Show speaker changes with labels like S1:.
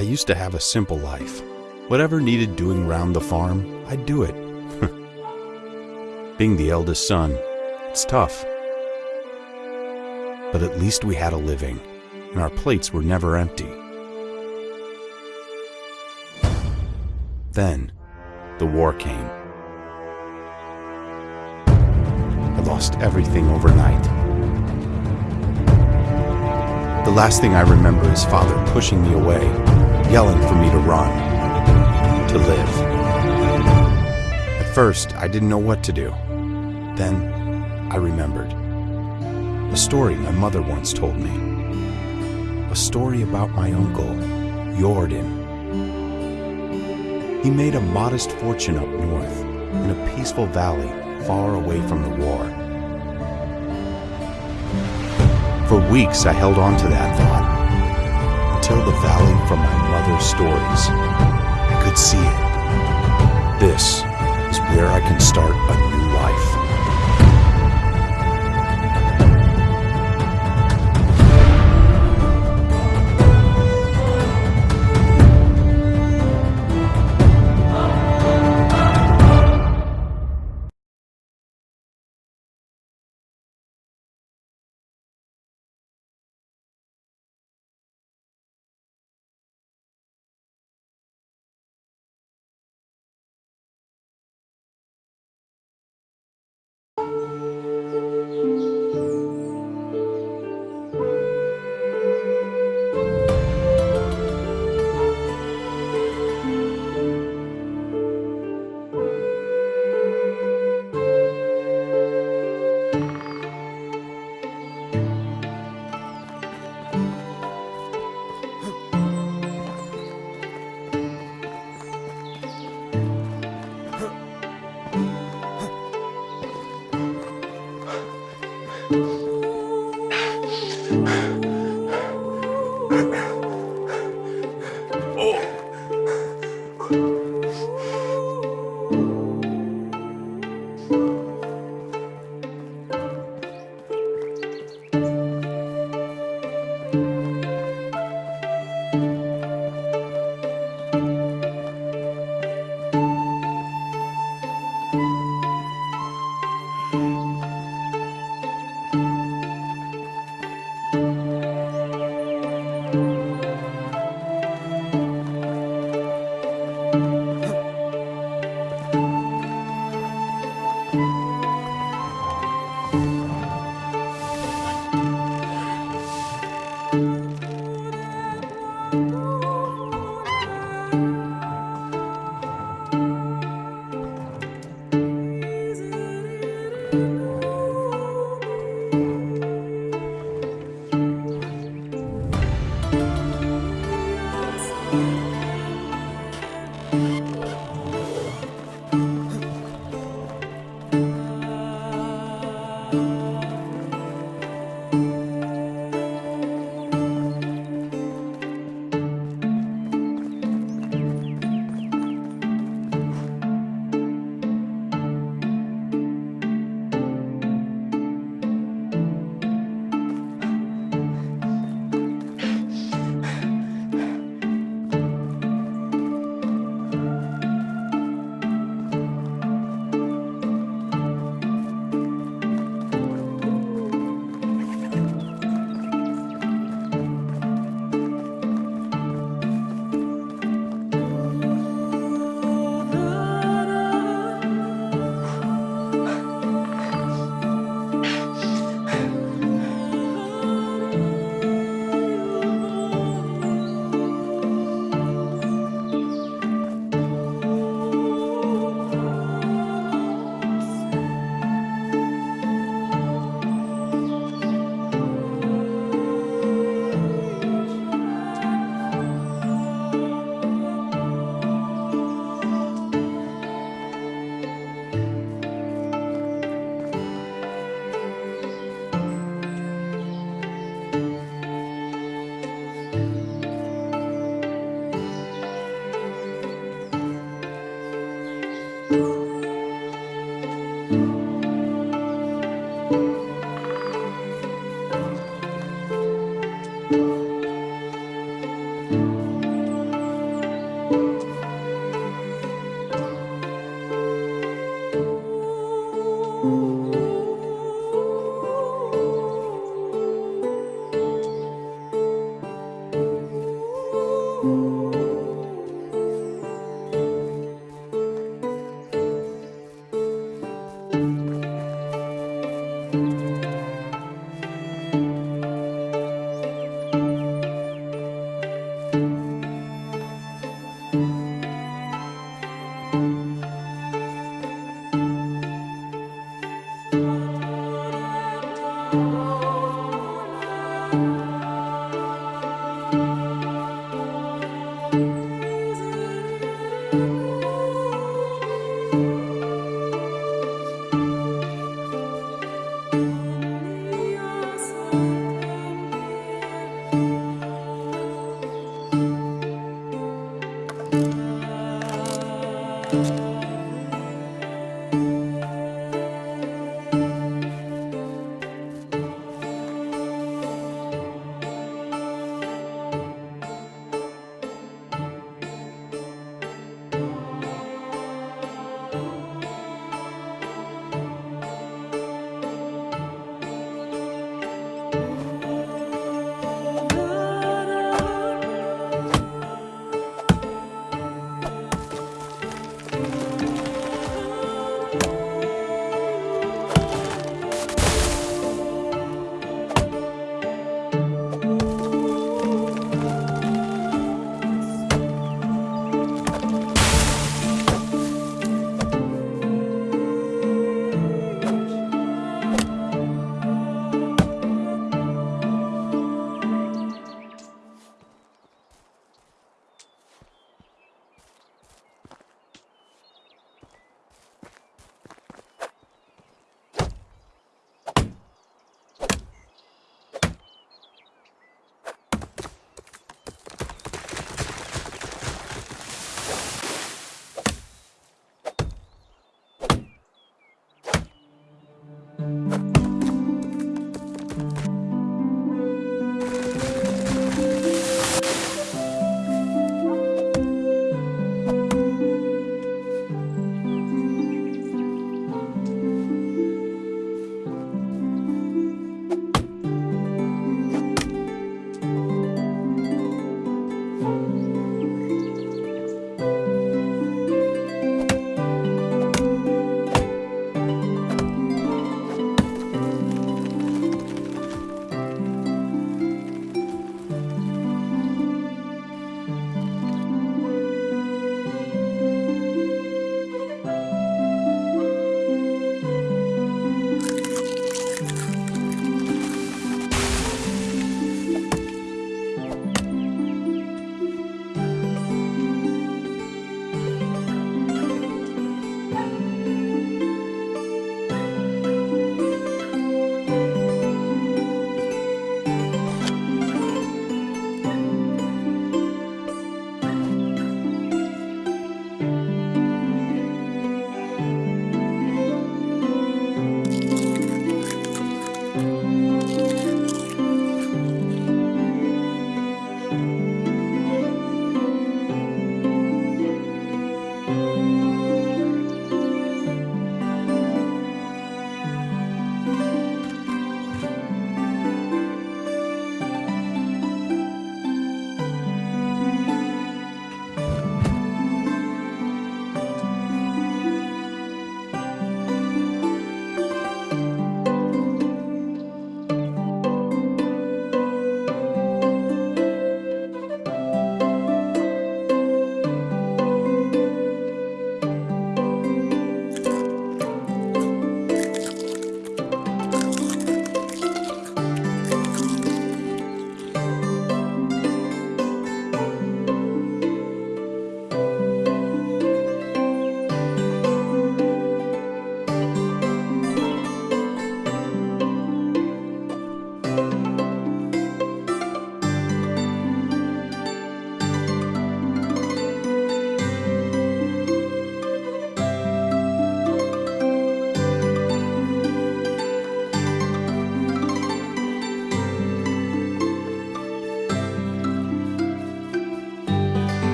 S1: I used to have a simple life. Whatever needed doing round the farm, I'd do it. Being the eldest son, it's tough. But at least we had a living, and our plates were never empty. Then, the war came. I lost everything overnight. The last thing I remember is father pushing me away, yelling for me to run, to live. At first, I didn't know what to do. Then, I remembered. A story my mother once told me. A story about my uncle, Jordan. He made a modest fortune up north, in a peaceful valley far away from the war. For weeks I held on to that thought, until the valley from my mother's stories. I could see it. This is where I can start a new life.